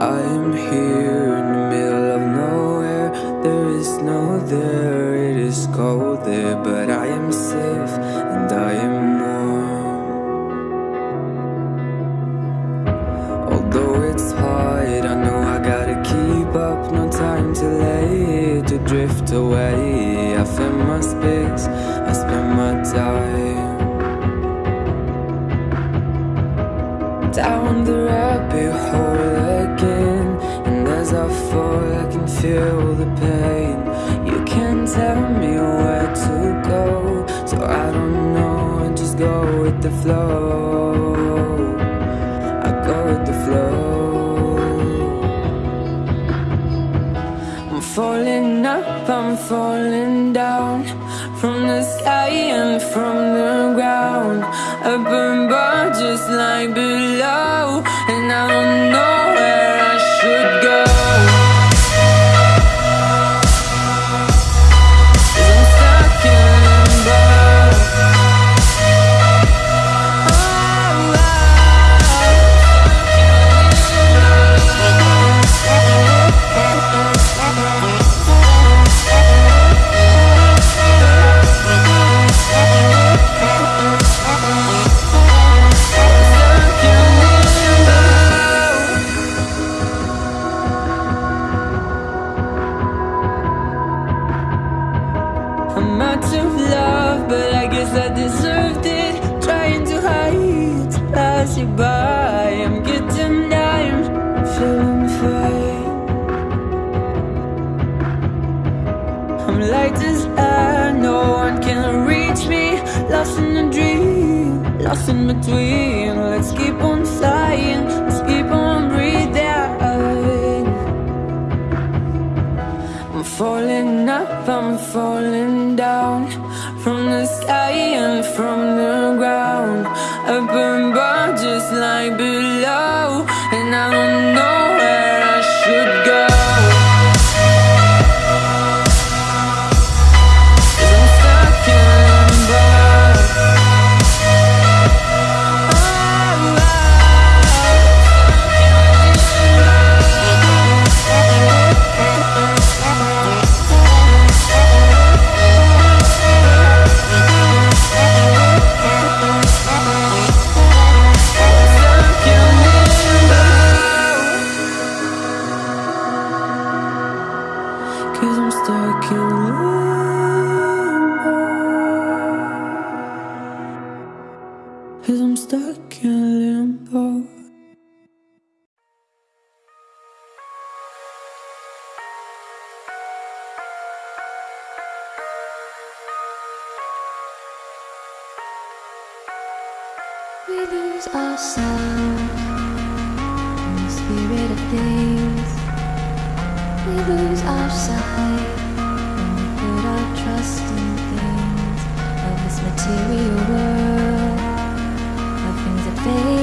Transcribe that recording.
I'm here in the middle of nowhere. There is no there, it is cold there But I am safe and I am warm. Although it's hard, I know I gotta keep up. No time to lay to drift away. I fill my space, I spend my time. Down the road feel the pain. You can't tell me where to go, so I don't know, I just go with the flow. I go with the flow. I'm falling up, I'm falling down from the sky and from the ground. Up above, just like below, and I don't know where I should go. Light as air, no one can reach me. Lost in a dream, lost in between. Let's keep on flying, let's keep on breathing. I'm falling up, I'm falling down from the sky and from the ground. Up above, just like below, and I don't know stuck in limbo. Cause I'm stuck in limbo. We lose ourselves in the spirit of things. We lose our sight. When we put our trust in things of this material world, of things that fade